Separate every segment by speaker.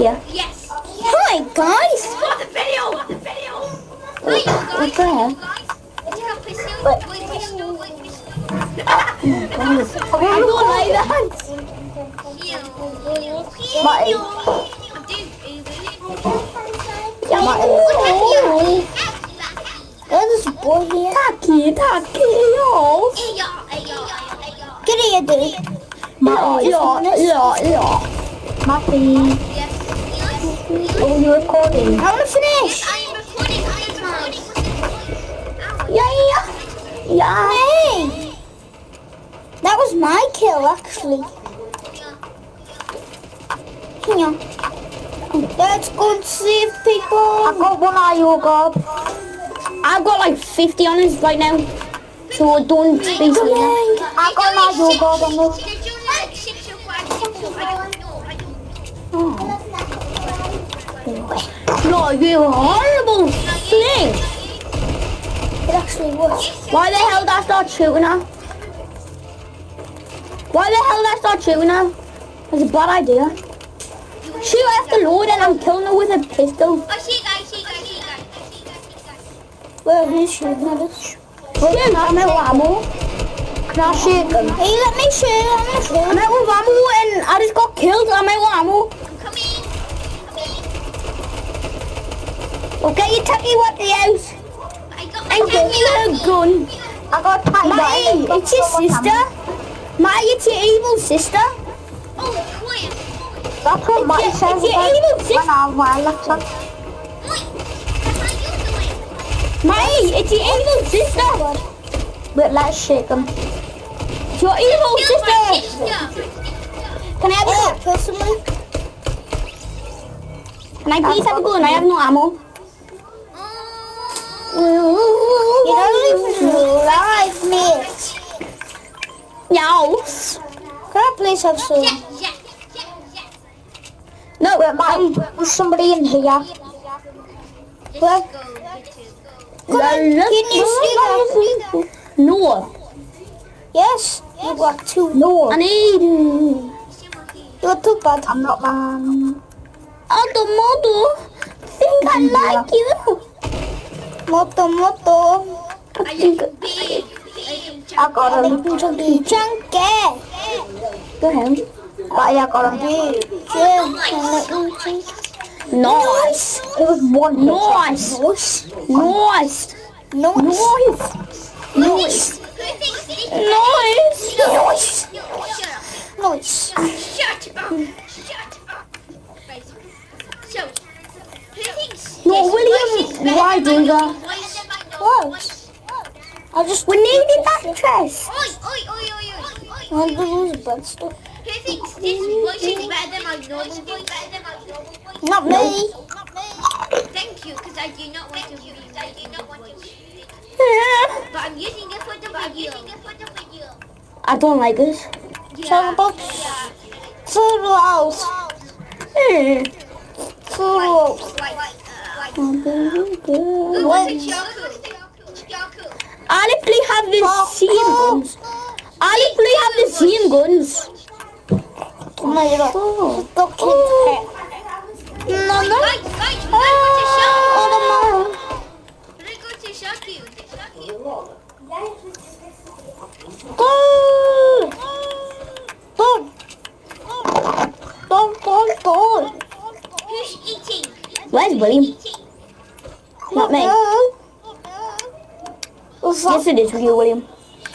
Speaker 1: yeah.
Speaker 2: Yes.
Speaker 1: Hi, guys.
Speaker 2: For the video. For the video. You guys.
Speaker 1: What the hell?
Speaker 2: Guys, if you have pistol,
Speaker 1: What?
Speaker 2: wait, pistol, wait, pistol.
Speaker 1: I don't like that. Marty.
Speaker 2: I'm doing it.
Speaker 1: Yeah, Marty. There's a boy here. Taki, taki, yo. Get here, dude. Yeah, yeah, yeah. Marty. Oh, you're recording. I want to finish. I am recording, I am recording! Yeah, yeah, yeah. Hey. That was my kill, actually. Hang on. Let's go and save people. I've got one eye, god. I've got like 50 on us right now. So don't be silly. I got your god on this.
Speaker 2: Did
Speaker 1: No, you horrible thing. It actually was. Why the hell did I start shooting her? Why the hell did I start shooting her? That's a bad idea. Shoot after load and I'm killing her with a pistol.
Speaker 2: Oh, see guys, see guys, see guys, see guys, see guys.
Speaker 1: Where are you shooting at us? Shoot, I'm out of ammo. Can I shoot them? Hey, let me shoot. I'm gonna shoot. I'm out of ammo and I just got killed. I'm out of ammo. Okay, you take me what the house.
Speaker 2: I got my
Speaker 1: And give me a gun. I got Matty, it's your sister. Matty, it's your evil sister.
Speaker 2: Oh, quiet.
Speaker 3: That's what Matty
Speaker 1: your-
Speaker 3: says
Speaker 1: it's your evil sister.
Speaker 3: On.
Speaker 2: You doing?
Speaker 1: Matty, it's your evil sister.
Speaker 3: Wait, let's shake them.
Speaker 1: It's your evil sister.
Speaker 2: sister.
Speaker 1: Can I have a gun? Personally. Can I please have a gun? I have no ammo.
Speaker 2: Oh.
Speaker 1: You don't even realize me. Yes. Can I please have some? No,
Speaker 3: Wait, Matty, there's somebody in here.
Speaker 2: Let's
Speaker 1: Well-
Speaker 2: go. Let's go.
Speaker 1: Can you see that? No. Yes. You got two.
Speaker 3: No,
Speaker 1: I need. You're too bad.
Speaker 3: I'm not man.
Speaker 1: Auto moto. Think I like you. Moto moto.
Speaker 2: I am big. I am
Speaker 3: I got him.
Speaker 1: Chunky. Chunky. Go ahead.
Speaker 3: Matty, I got him.
Speaker 1: Nice.
Speaker 3: It was one.
Speaker 1: Nice. Nice. Nice. Nice. Nice.
Speaker 2: Thinks?
Speaker 1: Nice. Nice.
Speaker 2: Shut up.
Speaker 1: Nice.
Speaker 2: Shut up. Shut up. Right. So, who thinks
Speaker 1: No,
Speaker 2: this
Speaker 1: William,
Speaker 2: voice is better
Speaker 1: why
Speaker 2: than
Speaker 1: do
Speaker 2: my
Speaker 1: that?
Speaker 2: own voice?
Speaker 1: What? I just we needed that chest.
Speaker 2: Oi, oi, oi, oi, oi, oi.
Speaker 1: Oh, this is bad stuff.
Speaker 2: Who thinks this voice is better than my normal voice?
Speaker 1: Not me.
Speaker 2: Thank you, because I do not want to use I do not want to use
Speaker 1: Yeah.
Speaker 2: But I'm using it for the video.
Speaker 1: I don't like this.
Speaker 2: Yeah.
Speaker 1: about food house. Hmm. Food.
Speaker 2: Like, uh, Who
Speaker 1: What?
Speaker 2: was it, Shaku? Shaku.
Speaker 1: I literally have the same guns. I literally have the same guns. Oh my god. Oh. No, no.
Speaker 2: Guys, guys, we gotta go to Shaku.
Speaker 1: Oh,
Speaker 2: We gotta go to Shaku.
Speaker 1: Go! Don't! Don't, don't, don't!
Speaker 2: Who's eating?
Speaker 1: Where's William?
Speaker 2: Eating.
Speaker 1: Not me. Yes, it is you, William.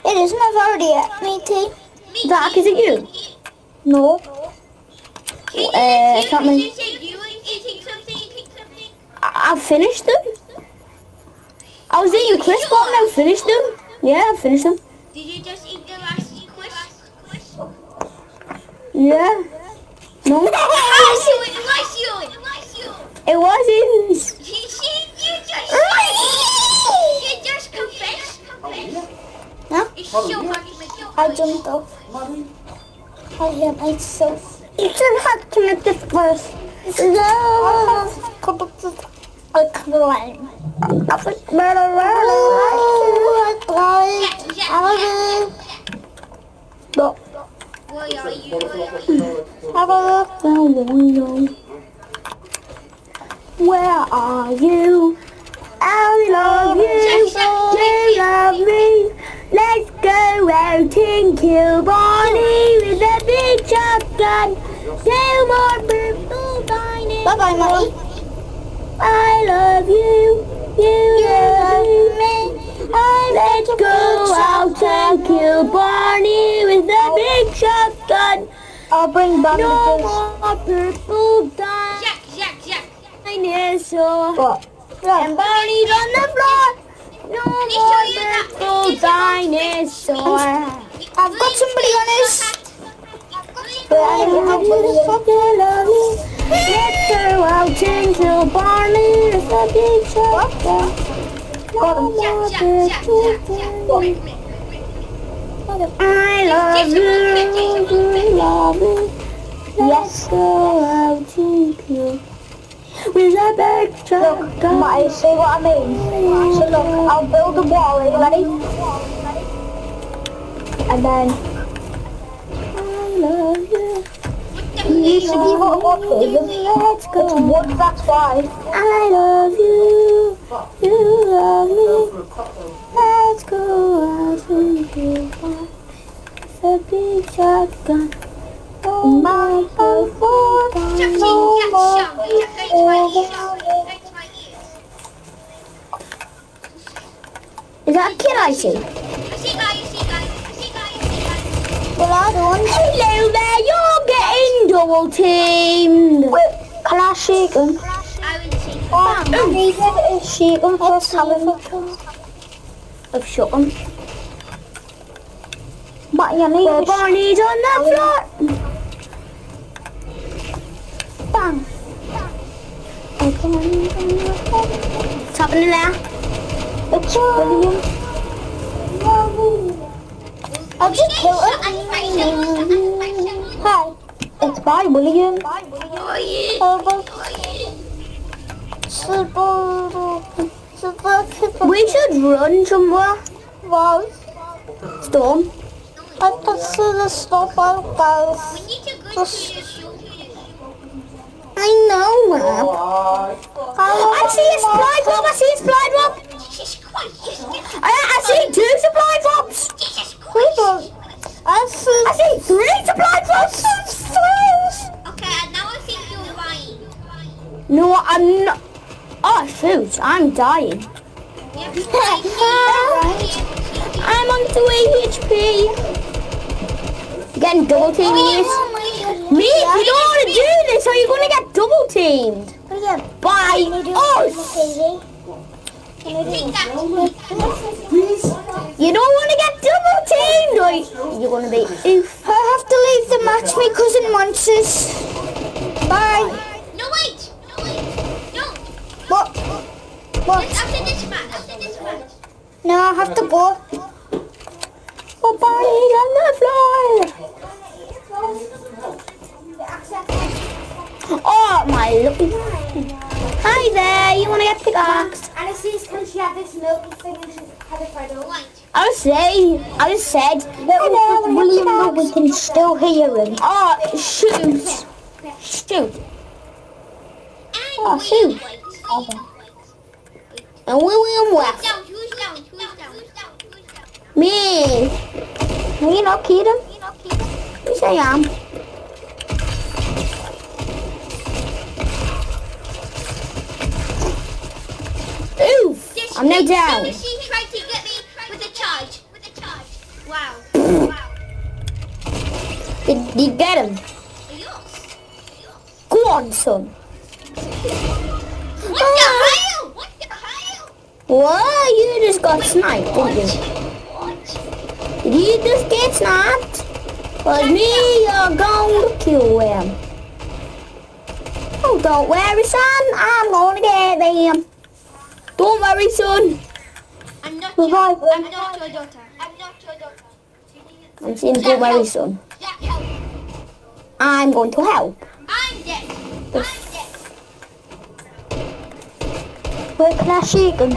Speaker 1: It isn't. I've already ate me tea.
Speaker 2: Me
Speaker 1: Zach, is it you?
Speaker 3: No.
Speaker 2: Can
Speaker 1: Uh,
Speaker 2: you,
Speaker 1: can't
Speaker 2: can you you eating something? Eating something?
Speaker 1: I, I finished them. I was eating crisp, but I finished them. Yeah, I finished them.
Speaker 2: Did you just eat the last crisp?
Speaker 1: Yeah. No.
Speaker 2: It was was was
Speaker 1: wasn't.
Speaker 2: You see, you just, you just confessed.
Speaker 1: Huh?
Speaker 2: It's so hard to make you
Speaker 1: I jumped off. I hit myself. You should have this first. No.
Speaker 4: A climb.
Speaker 1: That's it. Better,
Speaker 2: Jack, Jack.
Speaker 1: Look.
Speaker 2: Where are you? Where are you?
Speaker 1: Have a look down the window. Where are you? I love you. You love me. Let's go out and kill Bonnie with a big shotgun. Two more purple dining.
Speaker 4: Bye bye, Molly.
Speaker 1: I love you. You love me. Let's go out and kill Barney with a big shotgun.
Speaker 4: I'll bring
Speaker 1: No more purple
Speaker 2: Jack.
Speaker 1: Dinosaur.
Speaker 4: What?
Speaker 1: And Barney's on the floor. No
Speaker 2: Let me show you
Speaker 1: more purple dinosaur.
Speaker 4: I've got somebody on this.
Speaker 1: I love you, fucking love you. Let's go out kill Barney with a big
Speaker 4: him.
Speaker 1: No more
Speaker 2: Jack, Jack,
Speaker 1: purple
Speaker 2: Jack,
Speaker 1: dinosaur.
Speaker 2: Jack. Wait, wait, wait.
Speaker 1: I love you, you love me. Let's go out and kill with a big
Speaker 4: Look. Matty, see what I mean? So look, I'll build a wall, are you ready? And then
Speaker 1: I love you.
Speaker 4: you should it a
Speaker 1: Let's
Speaker 4: It's wood, that's why.
Speaker 1: I love you, you love me. Let's go out and kill with a big shotgun. Oh my
Speaker 2: into my. Go my.
Speaker 1: Is that a kid I see?
Speaker 2: I see guys, I see guys, I see guys, I see guys.
Speaker 4: Well, I don't.
Speaker 1: Hello there, you're getting double teamed.
Speaker 4: Wait, can I shake him?
Speaker 2: I will see.
Speaker 4: Oh, I need to shake him first, Helen.
Speaker 1: I've shot him.
Speaker 4: Matty, I need
Speaker 1: Well, Barney's on the oh, floor.
Speaker 4: bang.
Speaker 1: What's happening there?
Speaker 4: It's William. I'll just kill him. Hi, it's by William.
Speaker 2: Oh.
Speaker 1: We should run somewhere.
Speaker 4: Wow.
Speaker 1: Storm.
Speaker 4: I can see the stop out, guys.
Speaker 1: I know, man. Oh, oh, I see a supply drop. I see a supply drop.
Speaker 2: Jesus Christ.
Speaker 1: I, I see two supply drops.
Speaker 2: Jesus Christ.
Speaker 4: I see.
Speaker 1: I see three supply drops.
Speaker 2: Okay, and now I think you're lying.
Speaker 1: No, I'm not. Oh, shoot. I'm dying.
Speaker 2: Yeah,
Speaker 1: I'm on 3 HP. Getting oh, double teamed. Me, you don't want to do this or you're going to get double teamed.
Speaker 4: William.
Speaker 1: By us. You don't want to get double teamed or you're going to be oof.
Speaker 4: I have to leave the match. My cousin wants us. Bye.
Speaker 2: No, wait. No, wait. No.
Speaker 4: What? What?
Speaker 2: After this match. After this match.
Speaker 4: No, I have to go.
Speaker 1: Oh, Barney's on the floor. Lucky. Hi there, you want to get pickaxe?
Speaker 4: And it says, can she have this milk thing and she had it right over?
Speaker 2: White.
Speaker 1: I was saying, I just said,
Speaker 4: Hello, William, no, we can still hear him.
Speaker 1: oh, shoot. Shoot. Oh, shoot.
Speaker 2: White.
Speaker 1: And William left.
Speaker 2: down? Who's down? Who's down? Who's down? Who's down?
Speaker 1: Me.
Speaker 4: You not kid him?
Speaker 1: Yes, I am. I'm
Speaker 2: no
Speaker 1: down.
Speaker 2: She tried to get me with a charge. With a charge. Wow. wow.
Speaker 1: Did, did you get him? Go on, son.
Speaker 2: What the ah. hell? What the hell?
Speaker 1: What? You just got sniped, didn't you?
Speaker 2: What?
Speaker 1: Did you just get sniped? Well, me, you're going to kill him. Oh, don't worry, son. I'm going to get them. Don't worry, son.
Speaker 2: I'm not
Speaker 4: Revive
Speaker 2: your,
Speaker 4: him.
Speaker 2: I'm not your daughter. I'm not your daughter.
Speaker 1: I'm saying don't worry, son.
Speaker 2: Jack, help.
Speaker 1: I'm going to help.
Speaker 2: I'm dead. I'm dead.
Speaker 3: Where can I shoot them?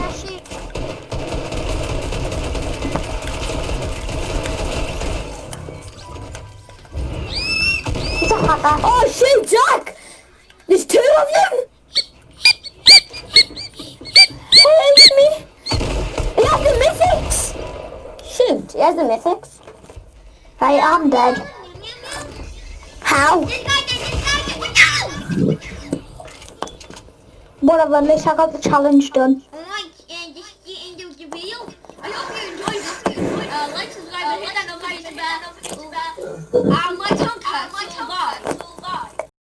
Speaker 3: It's a hacker.
Speaker 1: Oh shoot, Jack! There's two of them! Mythics! Shoot, he has the mythics.
Speaker 3: Right, I'm dead. How?
Speaker 2: This this!
Speaker 3: Whatever, at least I got the challenge done.
Speaker 2: Alright, and this is the end of the video. I hope you enjoyed. I hope. Uh, like, subscribe, and hit that notification bell. Uh,